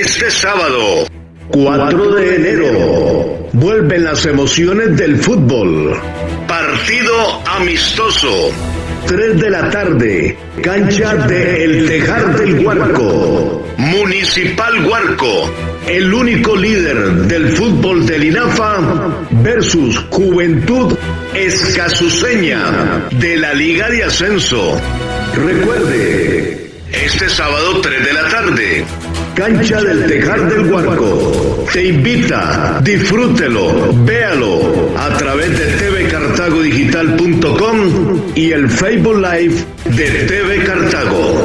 Este sábado, 4 de enero, vuelven las emociones del fútbol. Partido amistoso. 3 de la tarde, cancha de El Tejar del Huarco. Municipal Huarco, el único líder del fútbol del INAFA versus Juventud Escasuseña de la Liga de Ascenso. Recuerde, este sábado 3 de la tarde, Cancha del Tejar del Huarco. Te invita, disfrútelo, véalo a través de tvcartagodigital.com y el Facebook Live de TV Cartago.